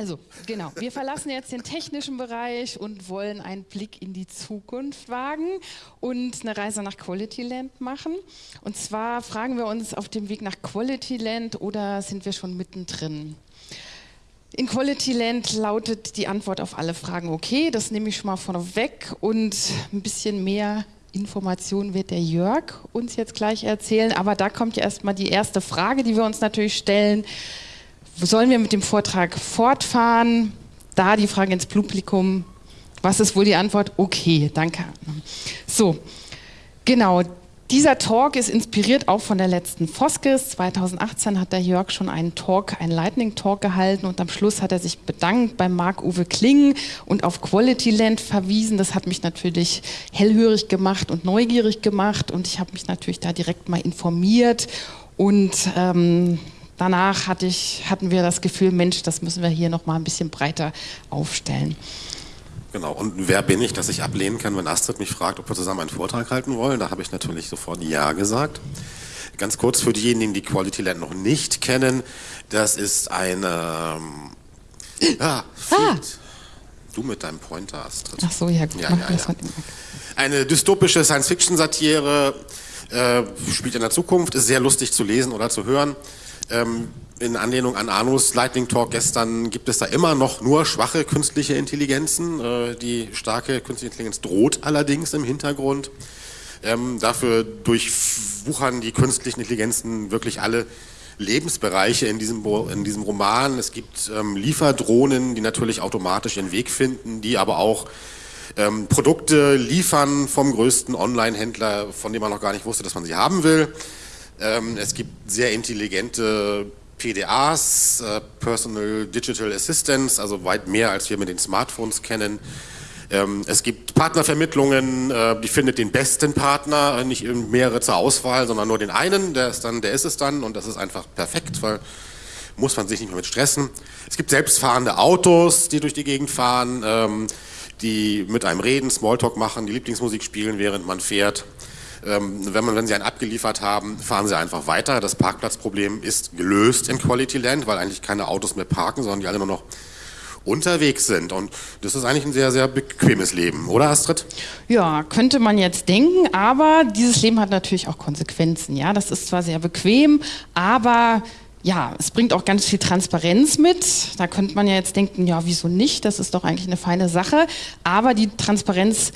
Also, genau. Wir verlassen jetzt den technischen Bereich und wollen einen Blick in die Zukunft wagen und eine Reise nach Quality Land machen. Und zwar fragen wir uns auf dem Weg nach Quality Land oder sind wir schon mittendrin? In Quality Land lautet die Antwort auf alle Fragen okay, das nehme ich schon mal vorweg und ein bisschen mehr Informationen wird der Jörg uns jetzt gleich erzählen, aber da kommt ja erstmal die erste Frage, die wir uns natürlich stellen sollen wir mit dem Vortrag fortfahren? Da die Frage ins Publikum. Was ist wohl die Antwort? Okay, danke. So, genau. Dieser Talk ist inspiriert auch von der letzten Foskes. 2018 hat der Jörg schon einen Talk, einen Lightning Talk gehalten und am Schluss hat er sich bedankt bei Marc-Uwe Kling und auf Quality Land verwiesen. Das hat mich natürlich hellhörig gemacht und neugierig gemacht und ich habe mich natürlich da direkt mal informiert und ähm, danach hatte ich, hatten wir das Gefühl, Mensch, das müssen wir hier noch mal ein bisschen breiter aufstellen. Genau, und wer bin ich, dass ich ablehnen kann, wenn Astrid mich fragt, ob wir zusammen einen Vortrag halten wollen? Da habe ich natürlich sofort Ja gesagt. Ganz kurz für diejenigen, die Quality Land noch nicht kennen, das ist eine... Ähm, ah, ah. Du mit deinem Pointer, Astrid. Ach so, ja, gut. Ja, ja, ja. Eine dystopische Science-Fiction-Satire, äh, spielt in der Zukunft, ist sehr lustig zu lesen oder zu hören. Ähm, in Anlehnung an Arnus Lightning Talk gestern gibt es da immer noch nur schwache künstliche Intelligenzen. Äh, die starke künstliche Intelligenz droht allerdings im Hintergrund. Ähm, dafür durchwuchern die künstlichen Intelligenzen wirklich alle Lebensbereiche in diesem, in diesem Roman. Es gibt ähm, Lieferdrohnen, die natürlich automatisch ihren Weg finden, die aber auch ähm, Produkte liefern vom größten Online-Händler, von dem man noch gar nicht wusste, dass man sie haben will. Ähm, es gibt sehr intelligente PDAs, äh, Personal Digital Assistants, also weit mehr, als wir mit den Smartphones kennen. Ähm, es gibt Partnervermittlungen, äh, die findet den besten Partner, nicht mehrere zur Auswahl, sondern nur den einen, der ist, dann, der ist es dann und das ist einfach perfekt, weil muss man sich nicht mehr mit stressen. Es gibt selbstfahrende Autos, die durch die Gegend fahren, ähm, die mit einem reden, Smalltalk machen, die Lieblingsmusik spielen, während man fährt. Ähm, wenn, man, wenn Sie einen abgeliefert haben, fahren Sie einfach weiter. Das Parkplatzproblem ist gelöst in Quality Land, weil eigentlich keine Autos mehr parken, sondern die alle nur noch unterwegs sind. Und das ist eigentlich ein sehr, sehr bequemes Leben, oder Astrid? Ja, könnte man jetzt denken, aber dieses Leben hat natürlich auch Konsequenzen. Ja, das ist zwar sehr bequem, aber ja, es bringt auch ganz viel Transparenz mit. Da könnte man ja jetzt denken, ja, wieso nicht? Das ist doch eigentlich eine feine Sache. Aber die Transparenz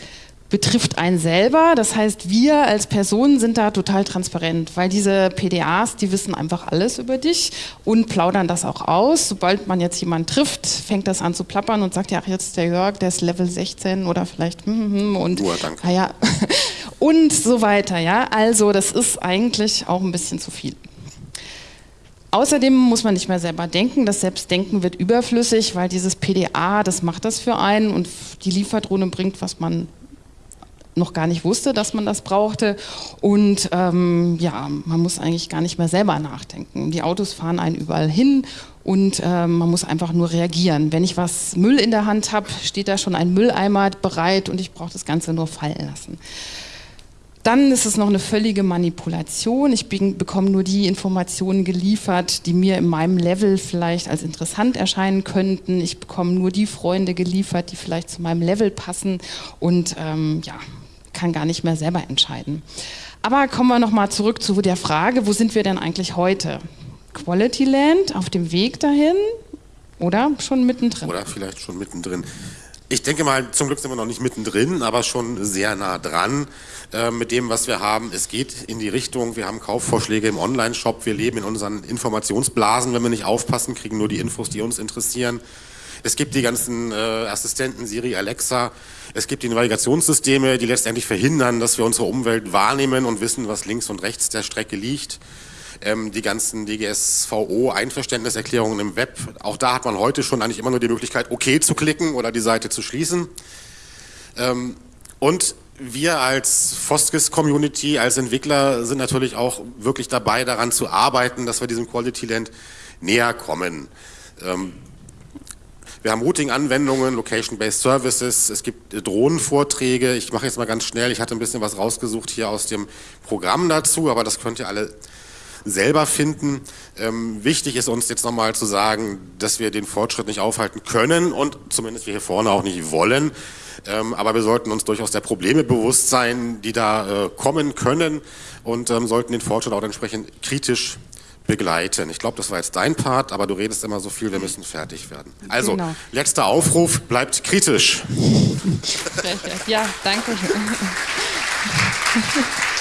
betrifft einen selber. Das heißt, wir als Personen sind da total transparent, weil diese PDAs, die wissen einfach alles über dich und plaudern das auch aus. Sobald man jetzt jemanden trifft, fängt das an zu plappern und sagt, ja, jetzt der Jörg, der ist Level 16 oder vielleicht hm, hm, hm, und Uhr, danke. Ah, ja, und so weiter. Ja, also das ist eigentlich auch ein bisschen zu viel. Außerdem muss man nicht mehr selber denken. Das Selbstdenken wird überflüssig, weil dieses PDA, das macht das für einen und die Lieferdrohne bringt, was man noch gar nicht wusste, dass man das brauchte. Und ähm, ja, man muss eigentlich gar nicht mehr selber nachdenken. Die Autos fahren einen überall hin und äh, man muss einfach nur reagieren. Wenn ich was Müll in der Hand habe, steht da schon ein Mülleimer bereit und ich brauche das Ganze nur fallen lassen. Dann ist es noch eine völlige Manipulation. Ich bekomme nur die Informationen geliefert, die mir in meinem Level vielleicht als interessant erscheinen könnten. Ich bekomme nur die Freunde geliefert, die vielleicht zu meinem Level passen. Und ähm, ja, kann gar nicht mehr selber entscheiden. Aber kommen wir nochmal zurück zu der Frage, wo sind wir denn eigentlich heute? Quality Land, auf dem Weg dahin oder schon mittendrin? Oder vielleicht schon mittendrin. Ich denke mal, zum Glück sind wir noch nicht mittendrin, aber schon sehr nah dran äh, mit dem, was wir haben. Es geht in die Richtung, wir haben Kaufvorschläge im Online-Shop, wir leben in unseren Informationsblasen, wenn wir nicht aufpassen, kriegen nur die Infos, die uns interessieren. Es gibt die ganzen äh, Assistenten, Siri, Alexa. Es gibt die Navigationssysteme, die letztendlich verhindern, dass wir unsere Umwelt wahrnehmen und wissen, was links und rechts der Strecke liegt. Ähm, die ganzen DGSVO-Einverständniserklärungen im Web. Auch da hat man heute schon eigentlich immer nur die Möglichkeit, OK zu klicken oder die Seite zu schließen. Ähm, und wir als Foskis-Community, als Entwickler sind natürlich auch wirklich dabei, daran zu arbeiten, dass wir diesem Quality Land näher kommen. Ähm, wir haben Routing-Anwendungen, Location-Based Services, es gibt Drohnenvorträge. Ich mache jetzt mal ganz schnell, ich hatte ein bisschen was rausgesucht hier aus dem Programm dazu, aber das könnt ihr alle selber finden. Ähm, wichtig ist uns jetzt nochmal zu sagen, dass wir den Fortschritt nicht aufhalten können und zumindest wir hier vorne auch nicht wollen. Ähm, aber wir sollten uns durchaus der Probleme bewusst sein, die da äh, kommen können und ähm, sollten den Fortschritt auch entsprechend kritisch begleiten. Ich glaube, das war jetzt dein Part, aber du redest immer so viel, wir müssen fertig werden. Also, genau. letzter Aufruf, bleibt kritisch. ja, danke.